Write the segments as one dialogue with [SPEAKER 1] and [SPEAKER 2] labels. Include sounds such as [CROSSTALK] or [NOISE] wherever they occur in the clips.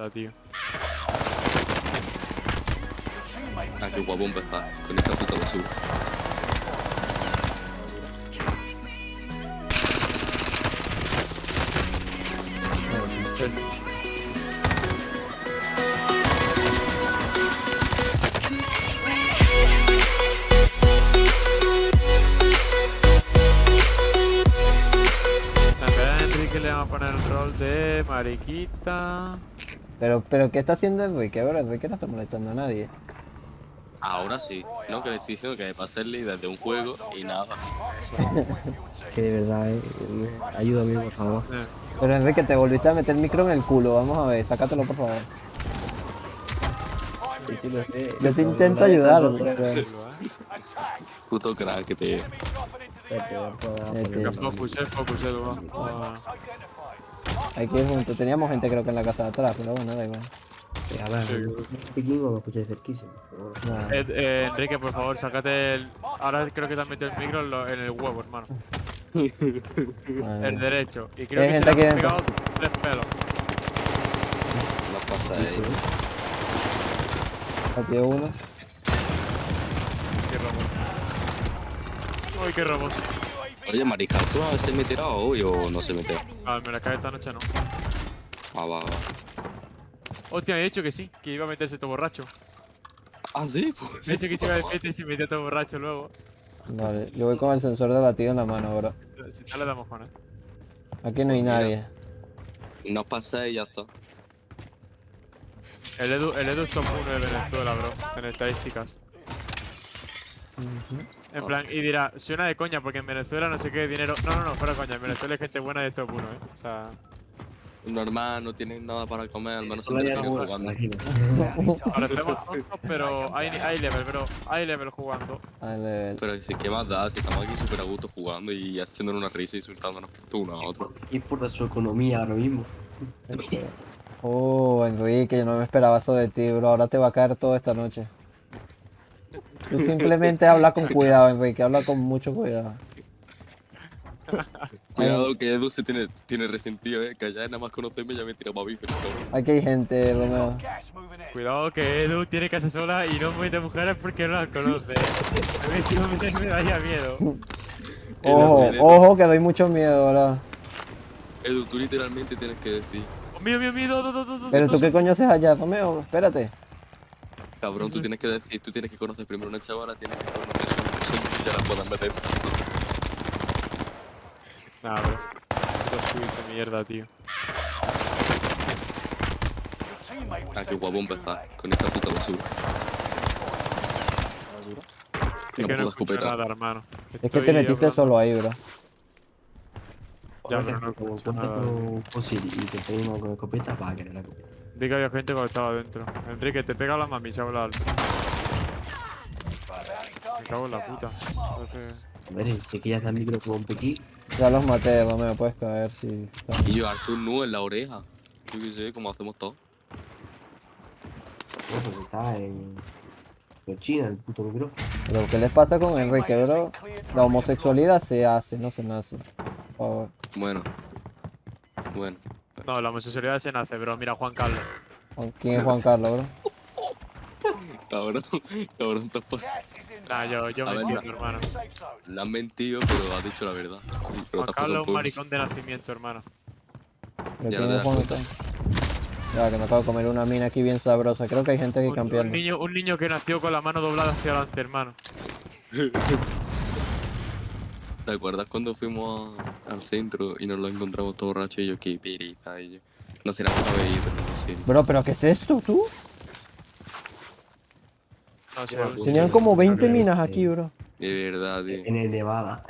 [SPEAKER 1] La tío.
[SPEAKER 2] Ah, qué guapo empezar con esta puta basura.
[SPEAKER 1] Enrique le vamos a poner el rol de mariquita.
[SPEAKER 3] Pero, pero, ¿qué está haciendo Enrique? Ahora Enrique no está molestando a nadie.
[SPEAKER 2] Ahora sí, no que le estoy diciendo que me pase el líder de un juego y nada. [LAUGHS]
[SPEAKER 4] Que de verdad, eh, eh, ayúdame, por favor.
[SPEAKER 1] Eh,
[SPEAKER 3] Pero Enrique, te volviste a meter el micro en el culo. Vamos a ver, sácatelo por favor. Yo te intento ayudar, pero...
[SPEAKER 2] Puto crack que te.
[SPEAKER 3] Este,
[SPEAKER 1] Focus, eh, eh, va.
[SPEAKER 3] Hay que ir juntos. Teníamos gente creo que en la casa de atrás, pero bueno, da igual.
[SPEAKER 4] A ver,
[SPEAKER 1] Sí.
[SPEAKER 4] pequeño me escucháis cerquísimo.
[SPEAKER 1] Eh, eh, Enrique, por favor, sácate el. Ahora creo que te has metido el micro en, lo- en el huevo, hermano. El derecho. Y creo que
[SPEAKER 3] gente
[SPEAKER 1] se le
[SPEAKER 3] aquí
[SPEAKER 1] han pegado tres pelos.
[SPEAKER 2] No pasa ahí.
[SPEAKER 3] Partido uno.
[SPEAKER 1] Qué robot. Uy, qué robot.
[SPEAKER 2] Oye, Mariscaso a veces meterá hoy o no se mete.
[SPEAKER 1] Ah, me la cae esta noche no.
[SPEAKER 2] Ah, va, va.
[SPEAKER 1] Hostia, me he dicho que sí, que iba a meterse todo borracho.
[SPEAKER 2] Ah, sí, pues. [LAUGHS]
[SPEAKER 1] Me he dicho que se iba de fiesta y se metía todo borracho luego.
[SPEAKER 3] Vale, yo voy con el sensor de latido en la mano, bro.
[SPEAKER 1] Si no le damos con él.
[SPEAKER 3] Aquí no hay nadie.
[SPEAKER 2] No pasa y ya está.
[SPEAKER 1] El Edu, el Edu es top 1 de Venezuela, bro, en estadísticas. En plan, y dirá, suena de coña porque en Venezuela no sé qué dinero. No, no, no, fuera coña, en Venezuela hay gente buena y es top 1, eh. O sea,
[SPEAKER 2] Normal, no tienen nada para comer, al menos se entretienen
[SPEAKER 4] alguna,
[SPEAKER 2] jugando.
[SPEAKER 1] parecemos tontos, [LAUGHS] pero hay, hay level, bro. Hay level jugando.
[SPEAKER 2] Pero si qué más da, si estamos aquí súper a gusto jugando y haciendo una risa y insultándonos por uno a otro.
[SPEAKER 4] Y por su economía ahora mismo. [LAUGHS]
[SPEAKER 3] Oh, Enrique, yo no me esperaba eso de ti, bro. Ahora te va a caer todo esta noche. Tú simplemente habla con [LAUGHS] cuidado, Enrique. Habla con mucho cuidado.
[SPEAKER 2] Cuidado que Edu se tiene, tiene resentido, eh, que ya nada más conocerme ya me tira para bife, cabrón.
[SPEAKER 3] Aquí hay gente, Romeo.
[SPEAKER 1] Cuidado que Edu tiene casa sola y no mete mujeres porque no las conoce. A mí me, me daría miedo.
[SPEAKER 3] Ojo, ojo, que doy mucho miedo, bro.
[SPEAKER 2] Edu, tú literalmente tienes que decir,
[SPEAKER 1] Oh, mío, mío, mío,
[SPEAKER 3] Pero tú qué coño haces allá, Romeo. Espérate.
[SPEAKER 2] Cabrón, tú tienes que decir, tú tienes que conocer primero una chavala, tienes que conocer su, y ya la puedas meter.
[SPEAKER 1] Nah, bro. Mierda, tío.
[SPEAKER 2] Ah, qué guapo empezar con esta puta basura.
[SPEAKER 1] Es que no
[SPEAKER 2] puta
[SPEAKER 1] escucho
[SPEAKER 2] escopeta.
[SPEAKER 1] nada, hermano.
[SPEAKER 3] Es que te metiste
[SPEAKER 1] hablando-
[SPEAKER 3] solo ahí, bro.
[SPEAKER 1] Ya, pero no
[SPEAKER 4] como
[SPEAKER 1] escucho
[SPEAKER 4] cuenta
[SPEAKER 1] nada.
[SPEAKER 4] con fusil y te pega
[SPEAKER 1] Vi que había gente cuando estaba adentro. Enrique, te pega la mami, se habla alto. Me cago en la puta. Entonces...
[SPEAKER 4] A ver, sé que ya está el micro como un pequí.
[SPEAKER 3] Ya los maté, Romeo. Puedes caer si.
[SPEAKER 2] Y llevarte un nudo en la oreja. Yo qué sé, como hacemos.
[SPEAKER 4] Bueno, porque está en. en China, el puto micrófono.
[SPEAKER 3] Pero ¿qué les pasa con Enrique, bro? La homosexualidad se hace, no se nace. Por favor.
[SPEAKER 2] Bueno. Bueno.
[SPEAKER 1] No, la homosexualidad se nace, bro. Mira, Juan Carlos.
[SPEAKER 3] ¿Quién es Juan Carlos, bro?
[SPEAKER 2] Cabrón, cabrón, pasado.
[SPEAKER 1] Nah, yo, yo me
[SPEAKER 2] ver,
[SPEAKER 1] entiendo, hermano.
[SPEAKER 2] Le has mentido, pero has dicho la verdad. Pero
[SPEAKER 1] Juan Carlos es un maricón de nacimiento, hermano.
[SPEAKER 3] ¿Pero
[SPEAKER 2] Ya no te das
[SPEAKER 3] Juan
[SPEAKER 2] cuenta.
[SPEAKER 3] Ya, que me acabo de comer una mina aquí bien sabrosa. Creo que hay gente aquí
[SPEAKER 1] Un, un
[SPEAKER 3] campeando.
[SPEAKER 1] niño, un niño que nació con la mano doblada hacia adelante, hermano. [LAUGHS]
[SPEAKER 2] ¿Te acuerdas cuando fuimos a- al centro y nos lo encontramos todo borracho y yo qué pereza y yo? No será por haber ido, no sé.
[SPEAKER 3] Bro, ¿pero qué es esto, tú?
[SPEAKER 1] No un-
[SPEAKER 3] Tenían
[SPEAKER 4] sí,
[SPEAKER 3] como
[SPEAKER 4] sí,
[SPEAKER 3] 20
[SPEAKER 4] sí.
[SPEAKER 3] minas aquí, bro.
[SPEAKER 2] De verdad, tío.
[SPEAKER 4] En el Nevada.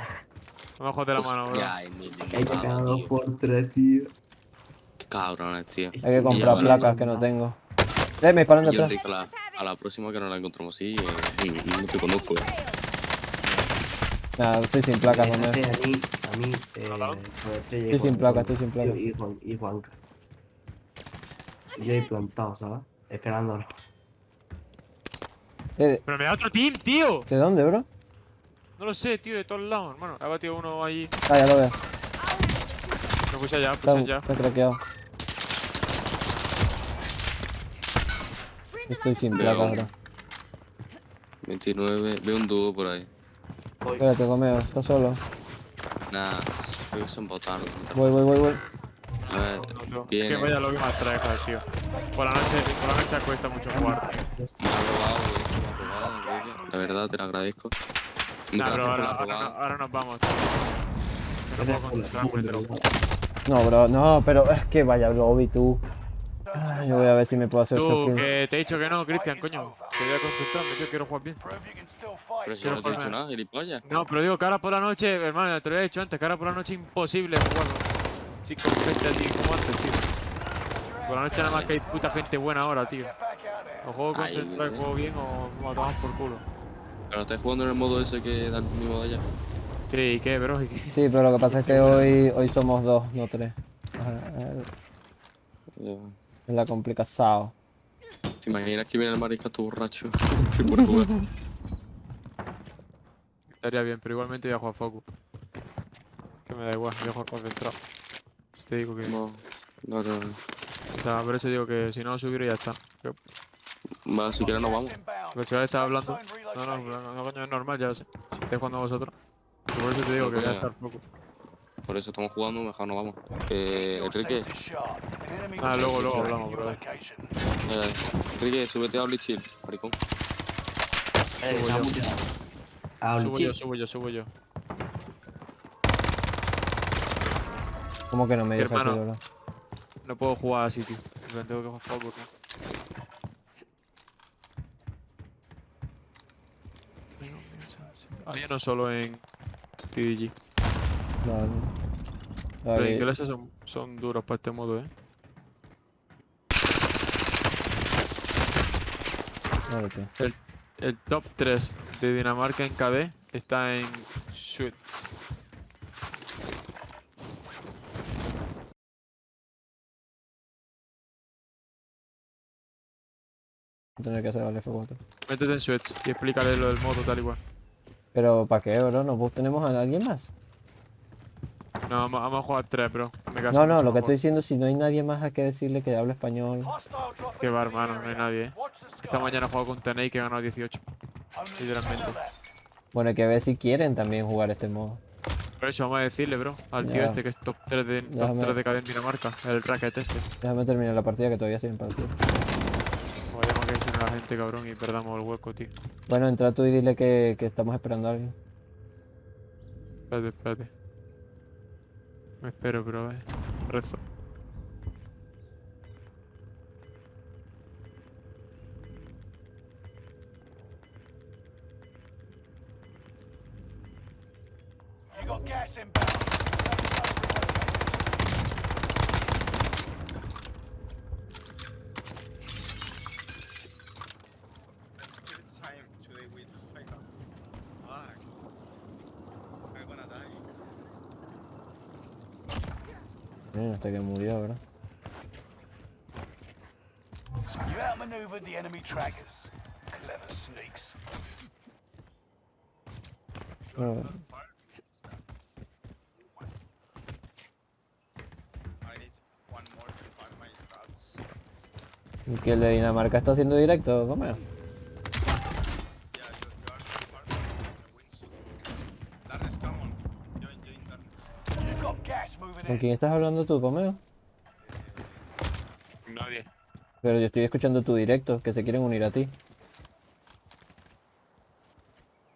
[SPEAKER 1] no me jodas la mano, bro.
[SPEAKER 4] Hay que cada dos por tres, tío.
[SPEAKER 2] Qué cabrones, tío.
[SPEAKER 3] Hay que comprar placas que no tengo. Eh, me disparan
[SPEAKER 2] Yo,
[SPEAKER 3] detrás.
[SPEAKER 2] A la, a la próxima que nos la encontramos así, eh, no te conozco. eh.
[SPEAKER 3] Nada, estoy sin placas, Romeo.
[SPEAKER 4] Déjate A mí, a eh,
[SPEAKER 3] Estoy sin placa, estoy sin placa.
[SPEAKER 4] Y, Juan, y Juanca. Y yo ahí plantado, ¿sabes? Esperándolo.
[SPEAKER 3] Eh,
[SPEAKER 1] Pero me da otro team, tío.
[SPEAKER 3] ¿De dónde, bro?
[SPEAKER 1] No lo sé, tío, de todos lados, hermano. Ha batido uno ahí.
[SPEAKER 3] Ah, ya lo veo.
[SPEAKER 1] Me puse allá, puse allá.
[SPEAKER 3] está craqueado. Estoy sin placa ahora.
[SPEAKER 2] 29, veo un dúo por ahí.
[SPEAKER 4] Voy.
[SPEAKER 3] Espérate, Comeo, ¿estás solo?
[SPEAKER 2] Nah, creo que son botanos.
[SPEAKER 3] Voy, voy, voy, voy.
[SPEAKER 2] A ver,
[SPEAKER 1] No, no, Es
[SPEAKER 2] Viene.
[SPEAKER 1] que vaya lo que más trae, tío. Por la noche, por la noche cuesta mucho jugar, tío.
[SPEAKER 2] me ha robado, güey, se me ha robado, Enrique. La verdad, te lo agradezco.
[SPEAKER 1] Nah,
[SPEAKER 2] por
[SPEAKER 1] ahora, ahora, ahora nos vamos, tío. No
[SPEAKER 4] Tienes
[SPEAKER 1] puedo
[SPEAKER 4] full,
[SPEAKER 1] concentrarme,
[SPEAKER 4] full,
[SPEAKER 1] te lo
[SPEAKER 4] ¿verdad?
[SPEAKER 3] No, bro, no, pero es que vaya lobby tú. Ay, yo voy a ver si me puedo hacer
[SPEAKER 1] Tú, que te he dicho que no, Cristian, coño. Que voy a concentrarme, yo quiero jugar bien.
[SPEAKER 2] Pero si no te he dicho nada, gilipollas.
[SPEAKER 1] No, pero digo que ahora por la noche, hermano, te lo he dicho antes, que ahora por la noche imposible jugar sí, con gente así como antes, tío. Por la noche nada más que hay puta gente buena ahora, tío. O juego concentrado y juego bien o nos tomamos por culo.
[SPEAKER 2] Pero estás jugando en el modo ese que da el mismo de allá.
[SPEAKER 1] Sí, ¿y qué, bro? ¿Y qué?
[SPEAKER 3] Sí, pero lo que pasa es que hoy, hoy somos dos, no tres.
[SPEAKER 2] Ya.
[SPEAKER 3] Es la complicación.
[SPEAKER 2] ¿Te imaginas que viene el mariscato borracho? [LAUGHS] por jugar.
[SPEAKER 1] Estaría bien, pero igualmente voy a jugar Focus. Que me da igual, voy a jugar concentrado. Te digo que...
[SPEAKER 2] No, no, no. no.
[SPEAKER 1] O sea, por eso digo que si no subir y ya está. Que-
[SPEAKER 2] Va, si quieres nos vamos.
[SPEAKER 1] Porque si ahora estás hablando... No, no, no, no, coño, es normal, ya sé. Si estáis jugando vosotros. Por eso te digo
[SPEAKER 2] No,
[SPEAKER 1] que voy a estar Focus.
[SPEAKER 2] Por eso estamos jugando, mejor nos vamos. Eh, Enrique,
[SPEAKER 1] Ah, luego, luego hablamos, bro.
[SPEAKER 2] eh, Enrique, súbete a Blitzchill, maricón.
[SPEAKER 4] Eh,
[SPEAKER 1] Subo yo. Subo yo, subo yo, subo yo.
[SPEAKER 3] ¿Cómo que no me dio bro?
[SPEAKER 1] No puedo jugar así, tío. Plan, Tengo que jugar Focus, ¿no? Hay uno solo en TDG.
[SPEAKER 3] Vale.
[SPEAKER 1] Los ingleses son, son duros para este modo, eh.
[SPEAKER 3] tío.
[SPEAKER 1] El top 3 de Dinamarca en KD está en
[SPEAKER 3] a tener que hacer el F4.
[SPEAKER 1] Métete en Suits y explícale lo del modo tal igual.
[SPEAKER 3] Pero ¿para qué, bro? ¿No pues, tenemos a alguien más?
[SPEAKER 1] No, vamos, vamos a jugar 3, bro. Me caso
[SPEAKER 3] No, no, lo que estoy diciendo, si no hay nadie más a que decirle que hable español.
[SPEAKER 1] Qué va, hermano, no hay nadie, eh. Esta mañana he jugado con Tenei que ganó 18. Literalmente.
[SPEAKER 3] Bueno, hay que ver si quieren también jugar este modo.
[SPEAKER 1] Por eso vamos a decirle, bro, al tío este que es top 3 de, top
[SPEAKER 3] Déjame-
[SPEAKER 1] 3 de en Dinamarca, el racket este.
[SPEAKER 3] Déjame terminar la partida que todavía estoy en partida.
[SPEAKER 1] Vayamos que a la gente, cabrón, y perdamos el hueco, tío.
[SPEAKER 3] Bueno, entra tú y dile que, que estamos esperando a alguien.
[SPEAKER 1] Espérate, espérate. Me espero, pero eh. Rezo.
[SPEAKER 5] You got gas inbound.
[SPEAKER 3] Hasta que murió, ¿verdad?
[SPEAKER 5] You outmaneuvered the enemy trackers. Clever sneaks.
[SPEAKER 3] Bueno,
[SPEAKER 6] Fire stats. I need one more to find my stats.
[SPEAKER 3] y que el de Dinamarca está haciendo directo, ¿cómo ¿Con quién estás hablando tú, Comeo?
[SPEAKER 1] Nadie.
[SPEAKER 3] Pero yo estoy escuchando tu directo, que se quieren unir a ti.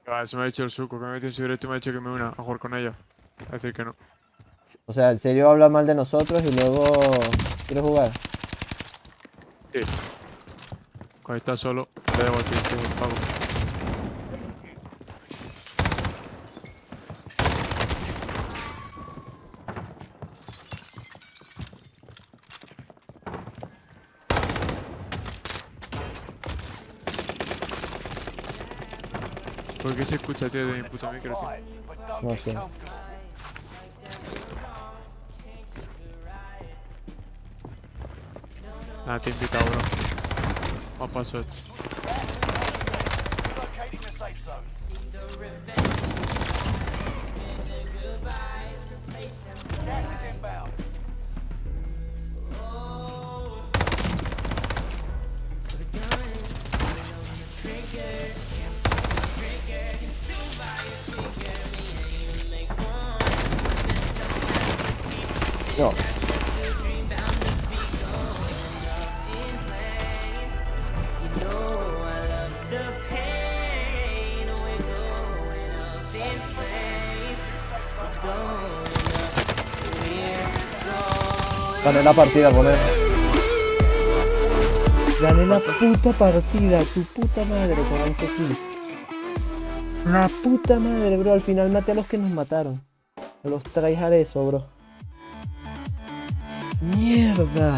[SPEAKER 1] Ah, se me ha dicho el suco, que me ha metido en su directo y me ha dicho que me una a jugar con ellos. Es decir, que no.
[SPEAKER 3] O sea, en serio habla mal de nosotros y luego quiere jugar.
[SPEAKER 1] Sí. Cuando está solo, le debo el pavo. ¿Por qué se escucha, tío, de mi puto micro, tío?
[SPEAKER 3] No sé.
[SPEAKER 5] comfortable.
[SPEAKER 1] Ah, te he invitado, bro. Para Sots.
[SPEAKER 5] Locating
[SPEAKER 3] no. Gané la partida, poner. Gané la puta partida, tu puta madre, con 11 kills. La puta madre, bro. Al final maté a los que nos mataron. A los tryhard eso, bro. Mierda.